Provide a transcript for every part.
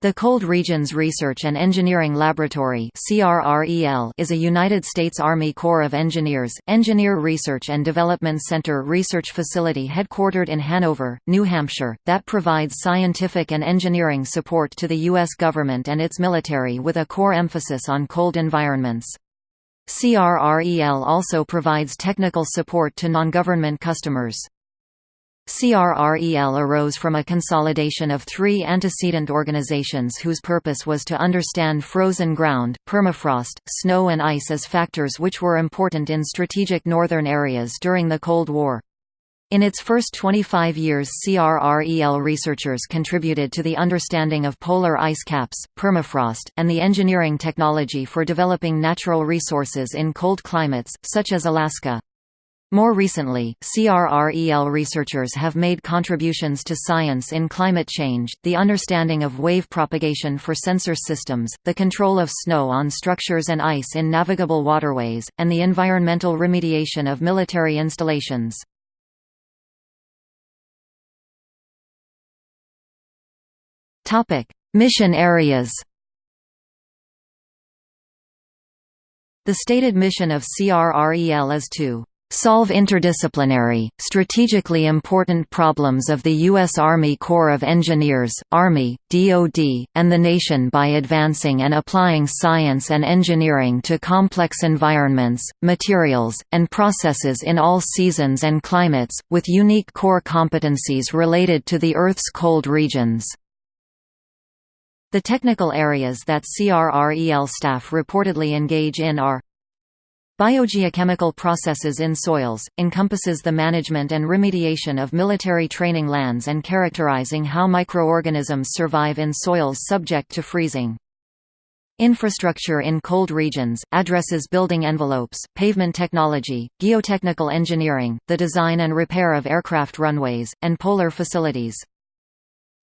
The Cold Regions Research and Engineering Laboratory is a United States Army Corps of Engineers, Engineer Research and Development Center research facility headquartered in Hanover, New Hampshire, that provides scientific and engineering support to the U.S. government and its military with a core emphasis on cold environments. CRREL also provides technical support to non-government customers. CRREL arose from a consolidation of three antecedent organizations whose purpose was to understand frozen ground, permafrost, snow and ice as factors which were important in strategic northern areas during the Cold War. In its first 25 years CRREL researchers contributed to the understanding of polar ice caps, permafrost, and the engineering technology for developing natural resources in cold climates, such as Alaska. More recently, CRREL researchers have made contributions to science in climate change, the understanding of wave propagation for sensor systems, the control of snow on structures and ice in navigable waterways, and the environmental remediation of military installations. Mission areas The stated mission of CRREL is to solve interdisciplinary, strategically important problems of the U.S. Army Corps of Engineers, Army, DoD, and the nation by advancing and applying science and engineering to complex environments, materials, and processes in all seasons and climates, with unique core competencies related to the Earth's cold regions. The technical areas that CRREL staff reportedly engage in are Biogeochemical processes in soils, encompasses the management and remediation of military training lands and characterizing how microorganisms survive in soils subject to freezing. Infrastructure in cold regions, addresses building envelopes, pavement technology, geotechnical engineering, the design and repair of aircraft runways, and polar facilities.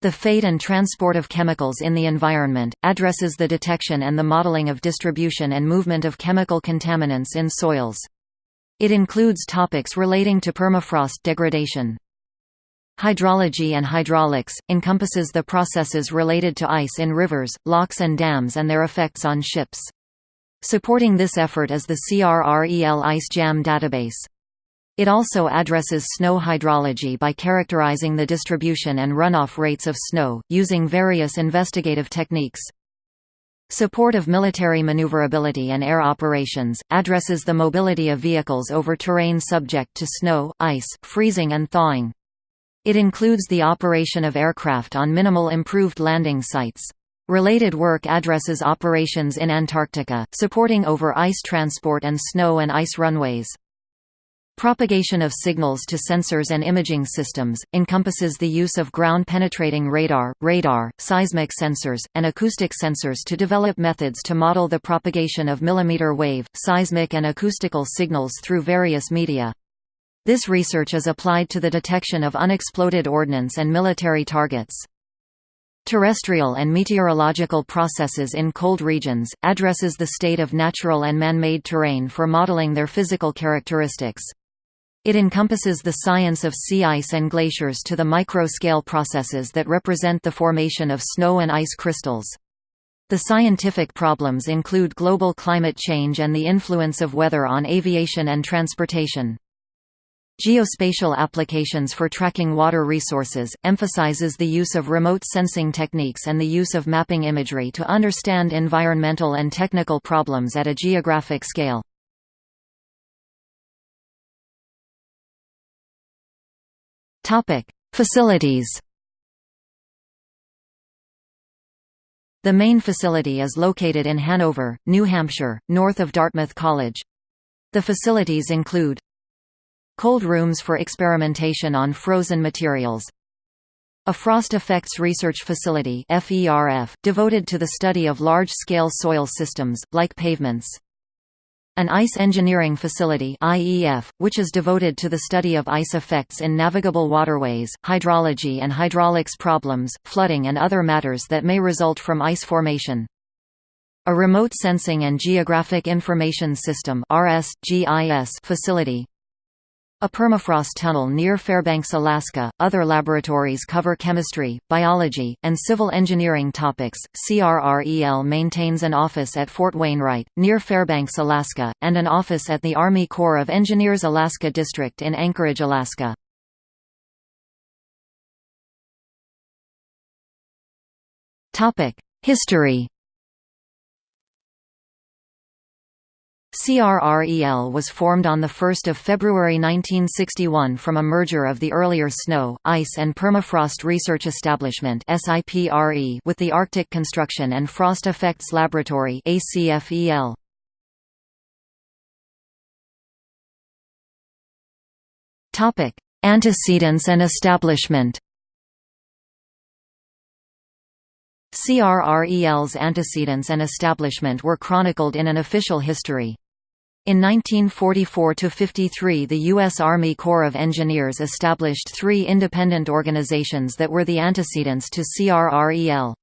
The Fate and Transport of Chemicals in the Environment, addresses the detection and the modeling of distribution and movement of chemical contaminants in soils. It includes topics relating to permafrost degradation. Hydrology and hydraulics, encompasses the processes related to ice in rivers, locks and dams and their effects on ships. Supporting this effort is the CRREL Ice Jam database. It also addresses snow hydrology by characterizing the distribution and runoff rates of snow, using various investigative techniques. Support of military maneuverability and air operations, addresses the mobility of vehicles over terrain subject to snow, ice, freezing and thawing. It includes the operation of aircraft on minimal improved landing sites. Related work addresses operations in Antarctica, supporting over ice transport and snow and ice runways. Propagation of signals to sensors and imaging systems, encompasses the use of ground-penetrating radar, radar, seismic sensors, and acoustic sensors to develop methods to model the propagation of millimeter wave, seismic and acoustical signals through various media. This research is applied to the detection of unexploded ordnance and military targets. Terrestrial and meteorological processes in cold regions, addresses the state of natural and man-made terrain for modeling their physical characteristics. It encompasses the science of sea ice and glaciers to the micro-scale processes that represent the formation of snow and ice crystals. The scientific problems include global climate change and the influence of weather on aviation and transportation. Geospatial applications for tracking water resources, emphasizes the use of remote sensing techniques and the use of mapping imagery to understand environmental and technical problems at a geographic scale. Topic: Facilities. The main facility is located in Hanover, New Hampshire, north of Dartmouth College. The facilities include Cold rooms for experimentation on frozen materials a Frost Effects Research Facility devoted to the study of large-scale soil systems, like pavements an ice engineering facility IEF, which is devoted to the study of ice effects in navigable waterways, hydrology and hydraulics problems, flooding and other matters that may result from ice formation. A Remote Sensing and Geographic Information System facility A permafrost tunnel near Fairbanks, Alaska. Other laboratories cover chemistry, biology, and civil engineering topics. CRREL maintains an office at Fort Wainwright, near Fairbanks, Alaska, and an office at the Army Corps of Engineers Alaska District in Anchorage, Alaska. History CRREL was formed on 1 February 1961 from a merger of the earlier Snow, Ice and Permafrost Research Establishment with the Arctic Construction and Frost Effects Laboratory Antecedents and establishment CRREL's antecedents and establishment were chronicled in an official history. In 1944–53 the U.S. Army Corps of Engineers established three independent organizations that were the antecedents to CRREL.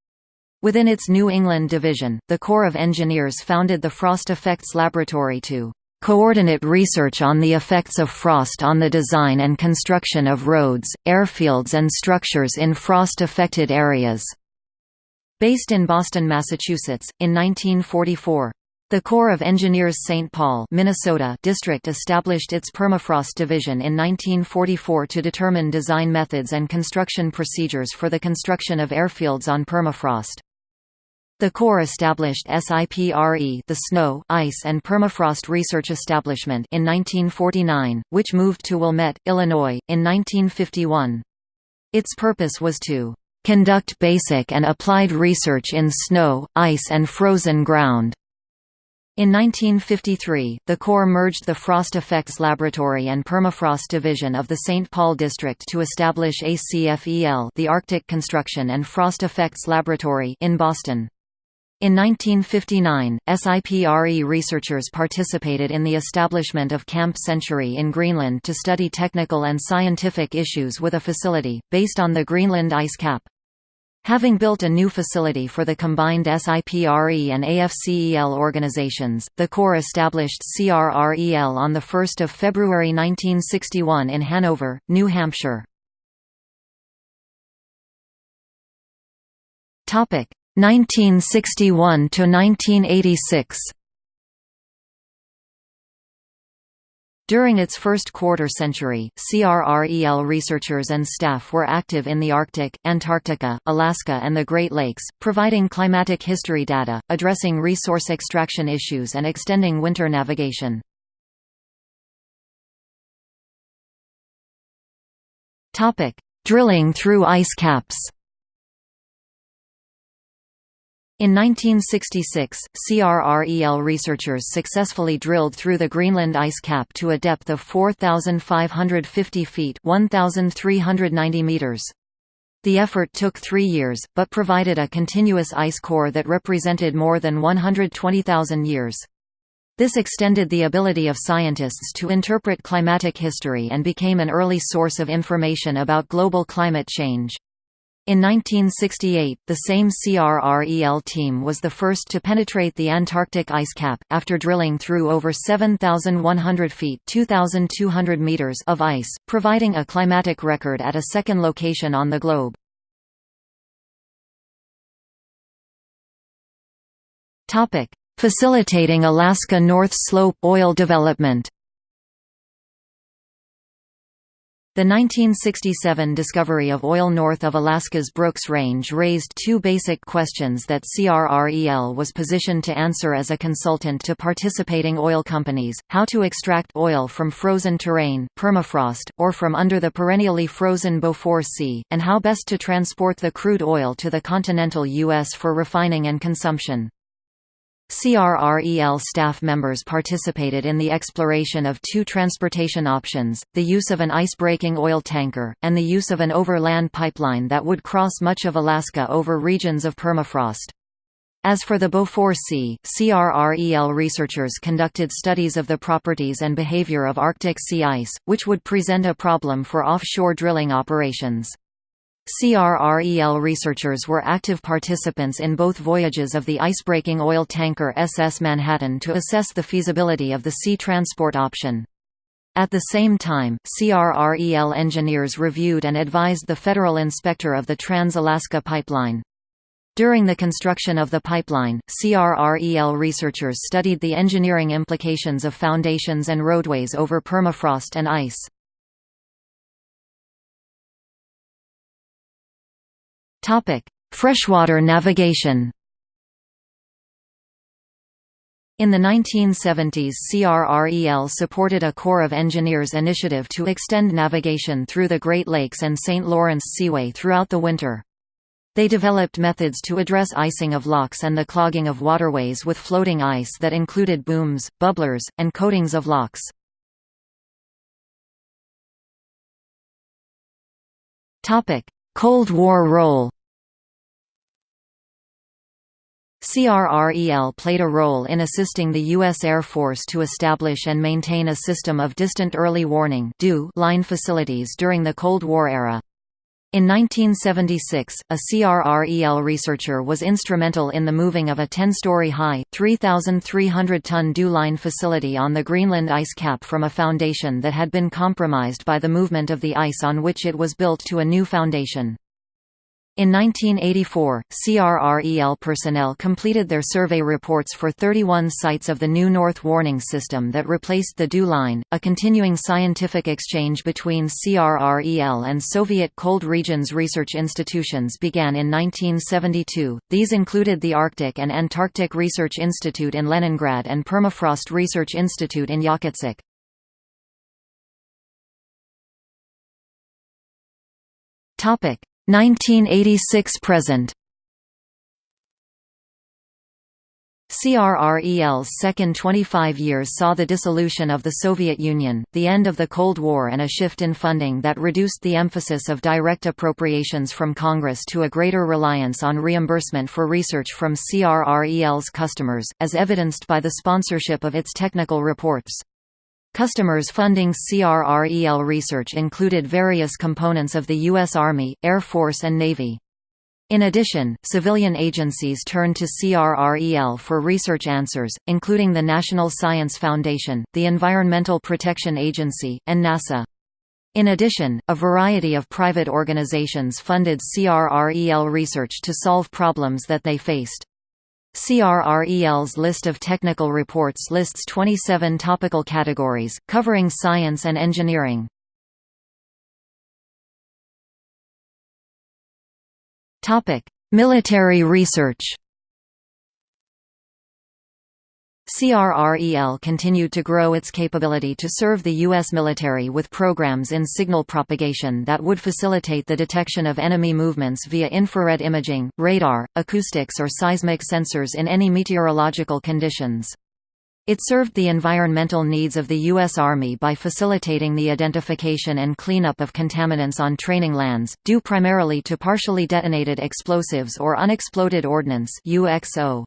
Within its New England division, the Corps of Engineers founded the Frost Effects Laboratory to coordinate research on the effects of frost on the design and construction of roads, airfields and structures in frost-affected areas." Based in Boston, Massachusetts, in 1944. The Corps of Engineers St. Paul Minnesota district established its permafrost division in 1944 to determine design methods and construction procedures for the construction of airfields on permafrost. The Corps established SIPRE the Snow, Ice and Permafrost Research Establishment in 1949, which moved to Wilmette, Illinois, in 1951. Its purpose was to "...conduct basic and applied research in snow, ice and frozen ground." In 1953, the Corps merged the Frost Effects Laboratory and Permafrost Division of the St. Paul District to establish ACFEL the Arctic Construction and Frost Effects Laboratory in Boston. In 1959, SIPRE researchers participated in the establishment of Camp Century in Greenland to study technical and scientific issues with a facility, based on the Greenland ice cap. Having built a new facility for the combined SIPRE and AFCEL organizations, the Corps established CRREL on 1 February 1961 in Hanover, New Hampshire. 1961 During its first quarter-century, CRREL researchers and staff were active in the Arctic, Antarctica, Alaska and the Great Lakes, providing climatic history data, addressing resource extraction issues and extending winter navigation. Drilling through ice caps In 1966, CRREL researchers successfully drilled through the Greenland ice cap to a depth of 4,550 feet 1,390 meters. The effort took three years, but provided a continuous ice core that represented more than 120,000 years. This extended the ability of scientists to interpret climatic history and became an early source of information about global climate change. In 1968, the same CRREL team was the first to penetrate the Antarctic ice cap, after drilling through over 7,100 feet 2,200 meters of ice, providing a climatic record at a second location on the globe. Facilitating Alaska North Slope oil development The 1967 discovery of oil north of Alaska's Brooks Range raised two basic questions that CRREL was positioned to answer as a consultant to participating oil companies, how to extract oil from frozen terrain permafrost, or from under the perennially frozen Beaufort Sea, and how best to transport the crude oil to the continental U.S. for refining and consumption. CRREL staff members participated in the exploration of two transportation options, the use of an ice-breaking oil tanker, and the use of an overland pipeline that would cross much of Alaska over regions of permafrost. As for the Beaufort Sea, CRREL researchers conducted studies of the properties and behavior of Arctic sea ice, which would present a problem for offshore drilling operations. CRREL researchers were active participants in both voyages of the icebreaking oil tanker SS Manhattan to assess the feasibility of the sea transport option. At the same time, CRREL engineers reviewed and advised the Federal Inspector of the Trans-Alaska Pipeline. During the construction of the pipeline, CRREL researchers studied the engineering implications of foundations and roadways over permafrost and ice. Freshwater navigation in the 1970s CRREL supported a Corps of Engineers initiative to extend navigation through the Great Lakes and St. Lawrence Seaway throughout the winter. They developed methods to address icing of locks and the clogging of waterways with floating ice that included booms, bubblers, and coatings of locks. Cold War role CRREL played a role in assisting the U.S. Air Force to establish and maintain a system of distant early warning line facilities during the Cold War era. In 1976, a CRREL researcher was instrumental in the moving of a 10-story high, 3,300-ton DEW-line facility on the Greenland ice cap from a foundation that had been compromised by the movement of the ice on which it was built to a new foundation. In 1984, CRREL personnel completed their survey reports for 31 sites of the New North Warning System that replaced the DEW line. A continuing scientific exchange between CRREL and Soviet cold regions research institutions began in 1972. These included the Arctic and Antarctic Research Institute in Leningrad and Permafrost Research Institute in Yakutsk. Topic 1986–present CRREL's second 25 years saw the dissolution of the Soviet Union, the end of the Cold War and a shift in funding that reduced the emphasis of direct appropriations from Congress to a greater reliance on reimbursement for research from CRREL's customers, as evidenced by the sponsorship of its technical reports. Customers funding CRREL research included various components of the U.S. Army, Air Force and Navy. In addition, civilian agencies turned to CRREL for research answers, including the National Science Foundation, the Environmental Protection Agency, and NASA. In addition, a variety of private organizations funded CRREL research to solve problems that they faced. CRREL's list of technical reports lists 27 topical categories, covering science and engineering. Military research CRREL continued to grow its capability to serve the U.S. military with programs in signal propagation that would facilitate the detection of enemy movements via infrared imaging, radar, acoustics or seismic sensors in any meteorological conditions. It served the environmental needs of the U.S. Army by facilitating the identification and cleanup of contaminants on training lands, due primarily to partially detonated explosives or unexploded ordnance UXO.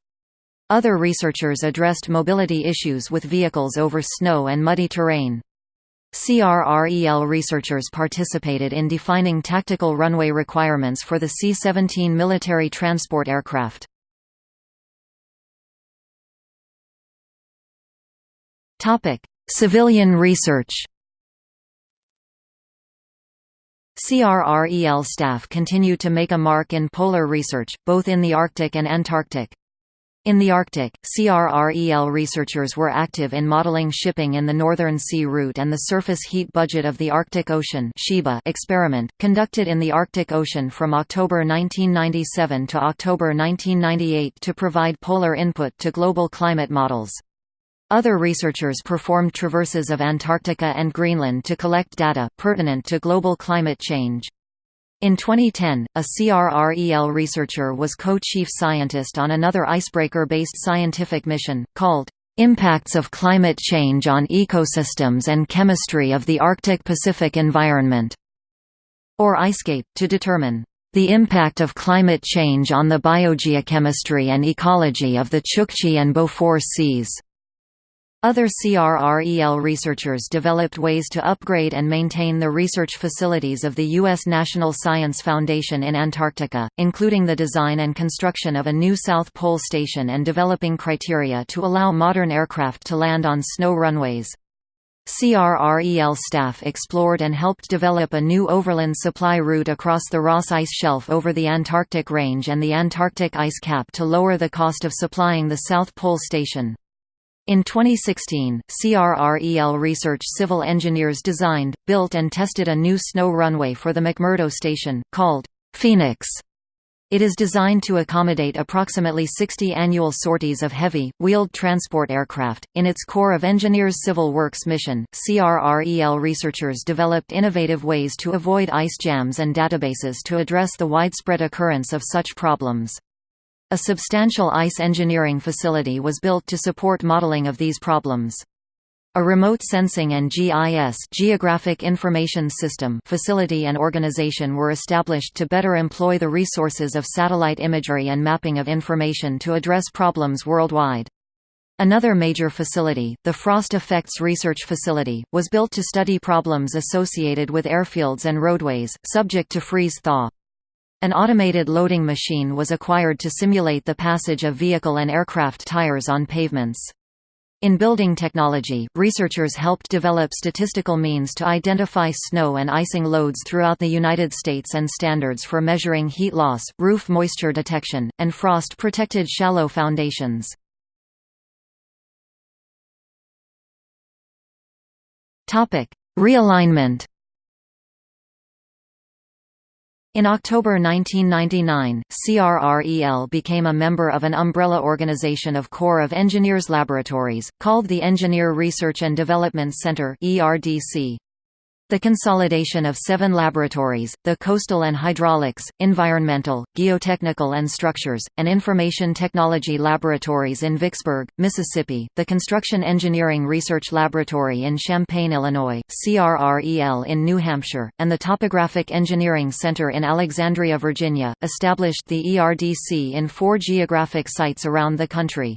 Other researchers addressed mobility issues with vehicles over snow and muddy terrain. CRREL researchers participated in defining tactical runway requirements for the C-17 military transport aircraft. Civilian research CRREL staff continue to make a mark in polar research, both in the Arctic and Antarctic. In the Arctic, CRREL researchers were active in modeling shipping in the Northern Sea Route and the surface heat budget of the Arctic Ocean experiment, conducted in the Arctic Ocean from October 1997 to October 1998 to provide polar input to global climate models. Other researchers performed traverses of Antarctica and Greenland to collect data, pertinent to global climate change. In 2010, a CRREL researcher was co-chief scientist on another icebreaker-based scientific mission, called "'Impacts of Climate Change on Ecosystems and Chemistry of the Arctic-Pacific Environment' or IceCape, to determine the impact of climate change on the biogeochemistry and ecology of the Chukchi and Beaufort Seas. Other CRREL researchers developed ways to upgrade and maintain the research facilities of the U.S. National Science Foundation in Antarctica, including the design and construction of a new South Pole station and developing criteria to allow modern aircraft to land on snow runways. CRREL staff explored and helped develop a new overland supply route across the Ross Ice Shelf over the Antarctic Range and the Antarctic ice cap to lower the cost of supplying the South Pole Station. In 2016, CRREL Research civil engineers designed, built and tested a new snow runway for the McMurdo Station, called Phoenix. It is designed to accommodate approximately 60 annual sorties of heavy, wheeled transport aircraft. In its Corps of Engineers Civil Works mission, CRREL researchers developed innovative ways to avoid ice jams and databases to address the widespread occurrence of such problems. A substantial ice engineering facility was built to support modeling of these problems. A remote sensing and GIS geographic information system facility and organization were established to better employ the resources of satellite imagery and mapping of information to address problems worldwide. Another major facility, the Frost Effects Research Facility, was built to study problems associated with airfields and roadways, subject to freeze-thaw. An automated loading machine was acquired to simulate the passage of vehicle and aircraft tires on pavements. In building technology, researchers helped develop statistical means to identify snow and icing loads throughout the United States and standards for measuring heat loss, roof moisture detection, and frost-protected shallow foundations. Realignment In October 1999, CRREL became a member of an umbrella organization of Corps of Engineers laboratories, called the Engineer Research and Development Center ERDC. The consolidation of seven laboratories, the Coastal and Hydraulics, Environmental, Geotechnical and Structures, and Information Technology Laboratories in Vicksburg, Mississippi, the Construction Engineering Research Laboratory in Champaign, Illinois, CRREL in New Hampshire, and the Topographic Engineering Center in Alexandria, Virginia, established the ERDC in four geographic sites around the country.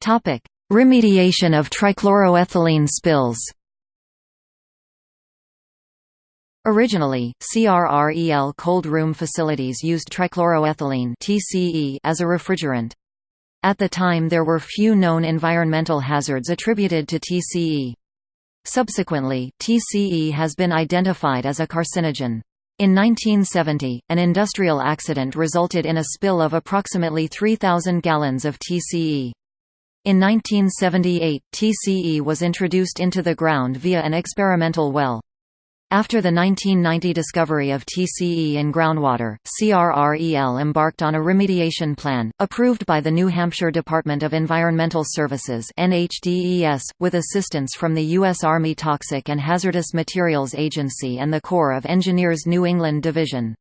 Topic Remediation of trichloroethylene spills Originally, CRREL cold room facilities used trichloroethylene (TCE) as a refrigerant. At the time there were few known environmental hazards attributed to TCE. Subsequently, TCE has been identified as a carcinogen. In 1970, an industrial accident resulted in a spill of approximately 3,000 gallons of TCE. In 1978, TCE was introduced into the ground via an experimental well. After the 1990 discovery of TCE in groundwater, CRREL embarked on a remediation plan, approved by the New Hampshire Department of Environmental Services NHDES, with assistance from the U.S. Army Toxic and Hazardous Materials Agency and the Corps of Engineers New England Division.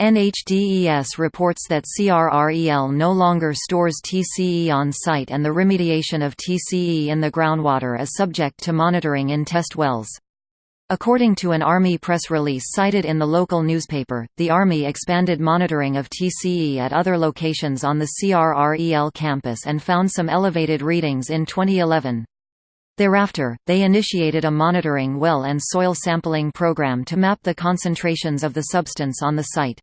NHDES reports that CRREL no longer stores TCE on site and the remediation of TCE in the groundwater is subject to monitoring in test wells. According to an Army press release cited in the local newspaper, the Army expanded monitoring of TCE at other locations on the CRREL campus and found some elevated readings in 2011. Thereafter, they initiated a monitoring well and soil sampling program to map the concentrations of the substance on the site.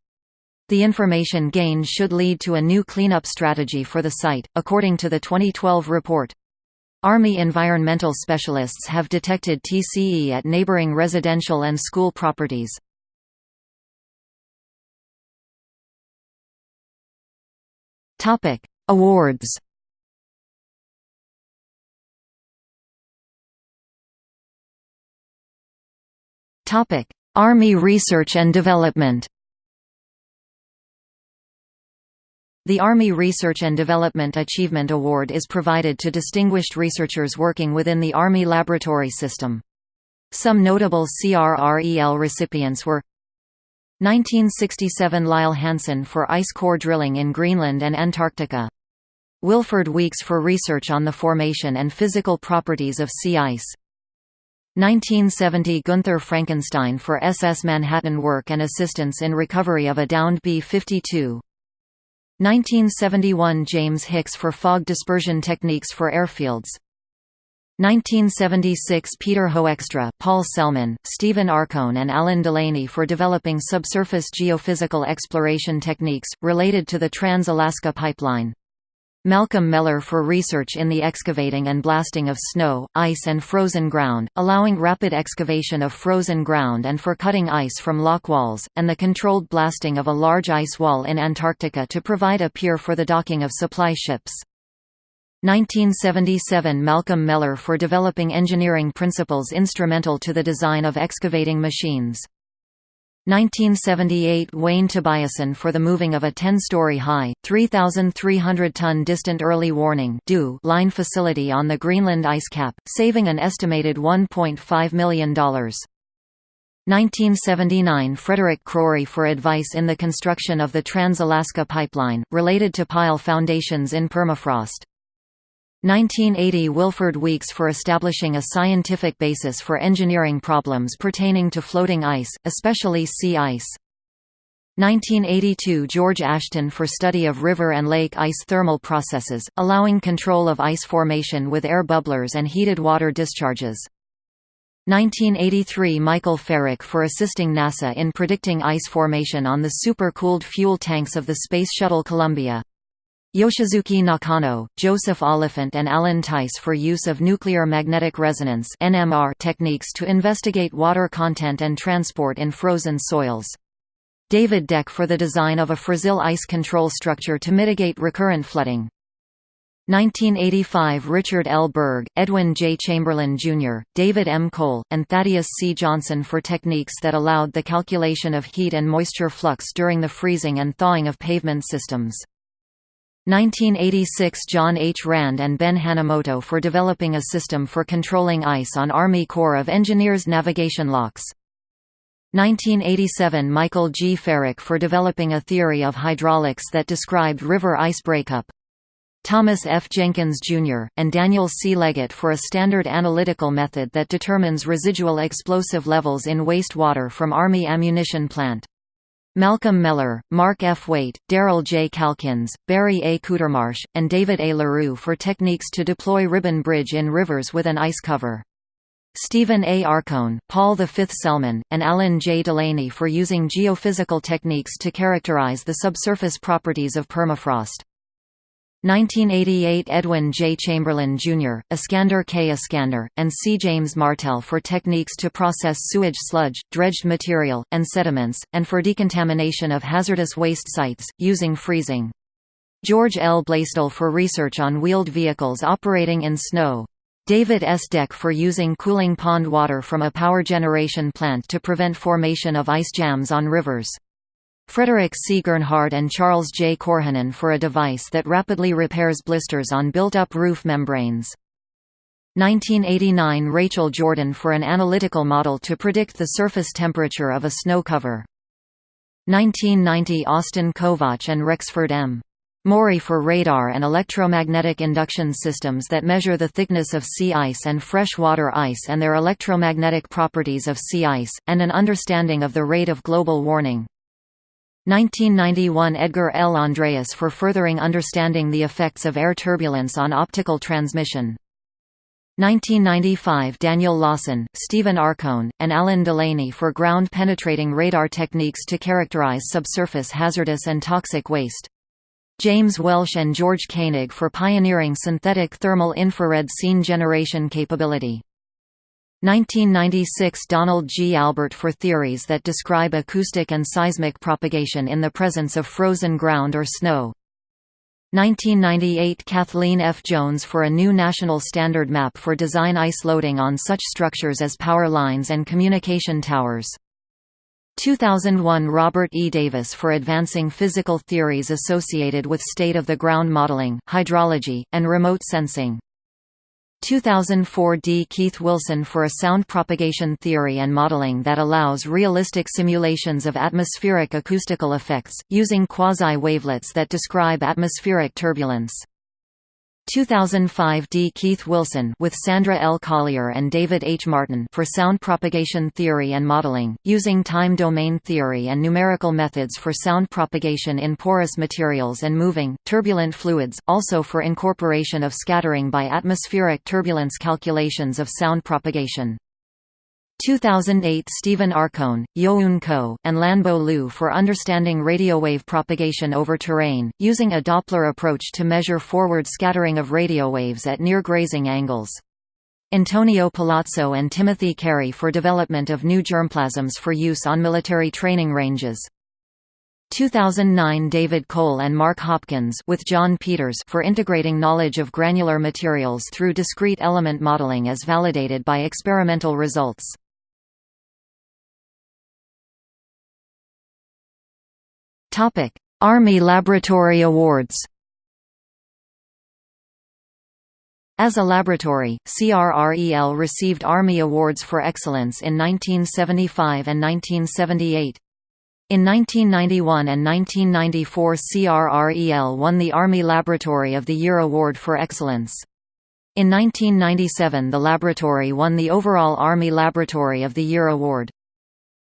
The information gained should lead to a new cleanup strategy for the site, according to the 2012 report. Army environmental specialists have detected TCE at neighboring residential and school properties. Topic: Awards Topic: Army research and development The Army Research and Development Achievement Award is provided to distinguished researchers working within the Army laboratory system. Some notable CRREL recipients were 1967 Lyle Hansen for ice core drilling in Greenland and Antarctica. Wilford Weeks for research on the formation and physical properties of sea ice. 1970 Gunther Frankenstein for SS Manhattan work and assistance in recovery of a downed B-52. 1971 James Hicks for fog dispersion techniques for airfields 1976 Peter Hoekstra, Paul Sellmann, Stephen Arcone and Alan Delaney for developing subsurface geophysical exploration techniques, related to the Trans-Alaska Pipeline. Malcolm Mellor for research in the excavating and blasting of snow, ice and frozen ground, allowing rapid excavation of frozen ground and for cutting ice from lock walls, and the controlled blasting of a large ice wall in Antarctica to provide a pier for the docking of supply ships. 1977 Malcolm Mellor for developing engineering principles instrumental to the design of excavating machines. 1978 Wayne Tobiasson for the moving of a 10-story high, 3,300-ton distant early warning line facility on the Greenland ice cap, saving an estimated $1.5 million. 1979 Frederick Crory for advice in the construction of the Trans-Alaska Pipeline, related to pile foundations in permafrost. 1980 Wilford Weeks for establishing a scientific basis for engineering problems pertaining to floating ice, especially sea ice. 1982 George Ashton for study of river and lake ice thermal processes, allowing control of ice formation with air bubblers and heated water discharges. 1983 Michael Ferrick for assisting NASA in predicting ice formation on the super-cooled fuel tanks of the Space Shuttle Columbia. Yoshisuke Nakano, Joseph Oliphant and Alan Tice for use of nuclear magnetic resonance techniques to investigate water content and transport in frozen soils. David Deck for the design of a Frazil ice control structure to mitigate recurrent flooding. 1985 Richard L. Berg, Edwin J. Chamberlain, Jr., David M. Cole, and Thaddeus C. Johnson for techniques that allowed the calculation of heat and moisture flux during the freezing and thawing of pavement systems. 1986 John H. Rand and Ben Hanamoto for developing a system for controlling ice on Army Corps of Engineers navigation locks. 1987 Michael G. Ferrick for developing a theory of hydraulics that described river ice breakup. Thomas F. Jenkins, Jr., and Daniel C. Leggett for a standard analytical method that determines residual explosive levels in wastewater from Army ammunition plant. Malcolm Mellor, Mark F. Waite, Darrell J. Calkins, Barry A. Coutermarsh, and David A. LaRue for techniques to deploy ribbon bridge in rivers with an ice cover. Stephen A. Arcone, Paul V. Sellmann, and Alan J. Delaney for using geophysical techniques to characterize the subsurface properties of permafrost. 1988 Edwin J. Chamberlain, Jr., Iskander K. Iskander, and C. James Martell for techniques to process sewage sludge, dredged material, and sediments, and for decontamination of hazardous waste sites, using freezing. George L. Blaisdell for research on wheeled vehicles operating in snow. David S. Deck for using cooling pond water from a power generation plant to prevent formation of ice jams on rivers. Frederick C. Gernhardt and Charles J. Korhonen for a device that rapidly repairs blisters on built-up roof membranes. 1989 Rachel Jordan for an analytical model to predict the surface temperature of a snow cover. 1990 Austin Kovacs and Rexford M. Morey for radar and electromagnetic induction systems that measure the thickness of sea ice and freshwater ice and their electromagnetic properties of sea ice, and an understanding of the rate of global warming. 1991 Edgar L. Andreas for furthering understanding the effects of air turbulence on optical transmission. 1995 Daniel Lawson, Stephen Arcone, and Alan Delaney for ground-penetrating radar techniques to characterize subsurface hazardous and toxic waste. James Welsh and George Koenig for pioneering synthetic thermal infrared scene generation capability. 1996 Donald G. Albert for theories that describe acoustic and seismic propagation in the presence of frozen ground or snow. 1998 Kathleen F. Jones for a new national standard map for design ice loading on such structures as power lines and communication towers. 2001 Robert E. Davis for advancing physical theories associated with state-of-the-ground modeling, hydrology, and remote sensing. 2004 D. Keith Wilson for a sound propagation theory and modeling that allows realistic simulations of atmospheric acoustical effects, using quasi-wavelets that describe atmospheric turbulence. 2005 D. Keith Wilson with Sandra L. Collier and David H. Martin for sound propagation theory and modeling, using time domain theory and numerical methods for sound propagation in porous materials and moving, turbulent fluids, also for incorporation of scattering by atmospheric turbulence calculations of sound propagation. 2008 Stephen Arcone, Youn Ko, and Lanbo Liu for understanding radiowave propagation over terrain, using a Doppler approach to measure forward scattering of radiowaves at near grazing angles. Antonio Palazzo and Timothy Carey for development of new germplasms for use on military training ranges. 2009 David Cole and Mark Hopkins with John Peters for integrating knowledge of granular materials through discrete element modeling as validated by experimental results. Army Laboratory Awards As a laboratory, CRREL received Army Awards for Excellence in 1975 and 1978. In 1991 and 1994 CRREL won the Army Laboratory of the Year Award for Excellence. In 1997 the laboratory won the overall Army Laboratory of the Year Award.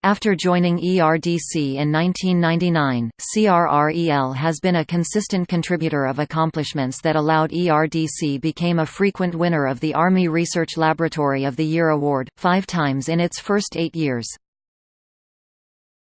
After joining ERDC in 1999, CRREL has been a consistent contributor of accomplishments that allowed ERDC became a frequent winner of the Army Research Laboratory of the Year award, five times in its first eight years.